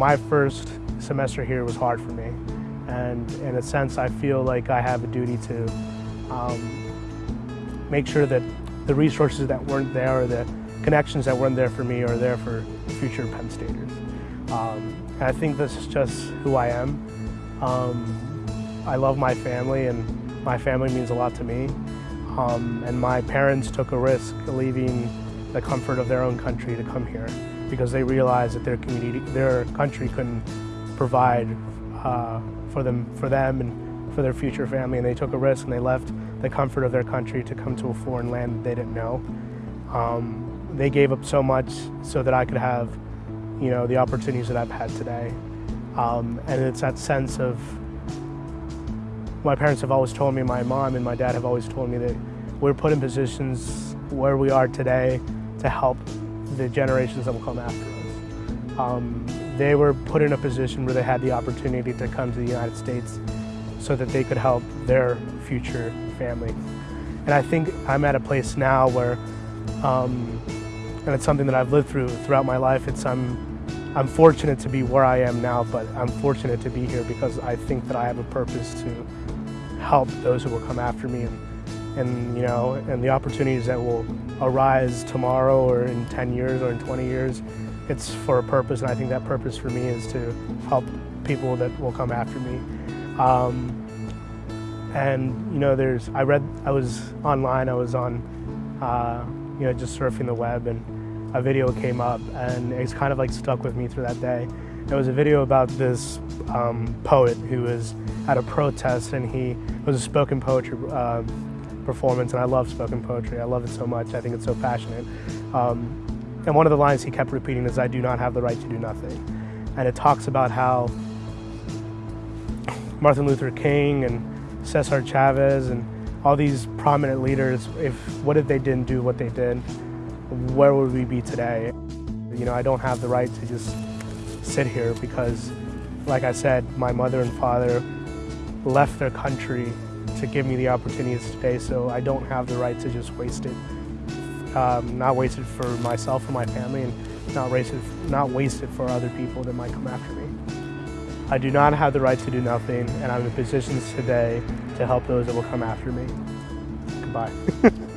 my first semester here was hard for me. And in a sense, I feel like I have a duty to um, make sure that the resources that weren't there or the connections that weren't there for me are there for future Penn Staters. Um, and I think this is just who I am. Um, I love my family and my family means a lot to me. Um, and my parents took a risk leaving the comfort of their own country to come here because they realized that their community, their country couldn't provide uh, for them, for them and for their future family. And they took a risk and they left the comfort of their country to come to a foreign land that they didn't know. Um, they gave up so much so that I could have, you know, the opportunities that I've had today. Um, and it's that sense of, my parents have always told me, my mom and my dad have always told me that we're put in positions where we are today to help the generations that will come after us. Um, they were put in a position where they had the opportunity to come to the United States so that they could help their future family. And I think I'm at a place now where, um, and it's something that I've lived through throughout my life, it's I'm, I'm fortunate to be where I am now, but I'm fortunate to be here because I think that I have a purpose to help those who will come after me and, and you know, and the opportunities that will arise tomorrow or in 10 years or in 20 years, it's for a purpose and I think that purpose for me is to help people that will come after me. Um, and you know, there's, I read, I was online, I was on, uh, you know, just surfing the web and a video came up and it's kind of like stuck with me through that day. It was a video about this um, poet who was at a protest and he was a spoken poetry uh, performance and I love spoken poetry. I love it so much. I think it's so passionate. Um, and one of the lines he kept repeating is, I do not have the right to do nothing. And it talks about how Martin Luther King and Cesar Chavez and all these prominent leaders, if what if they didn't do what they did, where would we be today? You know, I don't have the right to just sit here because, like I said, my mother and father left their country to give me the opportunities today, so I don't have the right to just waste it. Um, not waste it for myself and my family, and not waste it, not waste it for other people that might come after me. I do not have the right to do nothing, and I'm in positions today to help those that will come after me. Goodbye.